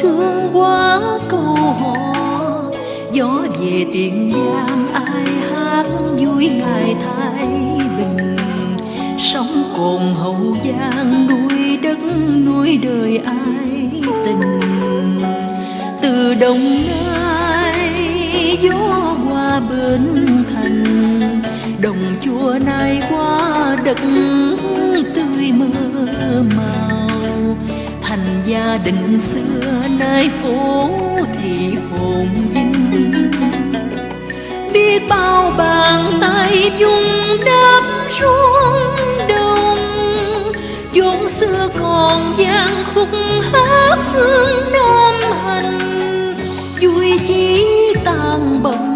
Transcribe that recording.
thương quá câu hò. Gió về tiền giang, ai hát vui ngày thái bình. Sống cồn hậu giang, nuôi đất, nuôi đời ai tình. Từ đồng nai, gió qua bến thành. Đồng chùa nay qua đất thành gia đình xưa, nơi phố thị phồn vinh. Biết bao bàn tay dung đắp ruộng đồng, chốn xưa còn gian khúc hát phương nam hành. Vui chỉ tàn bầu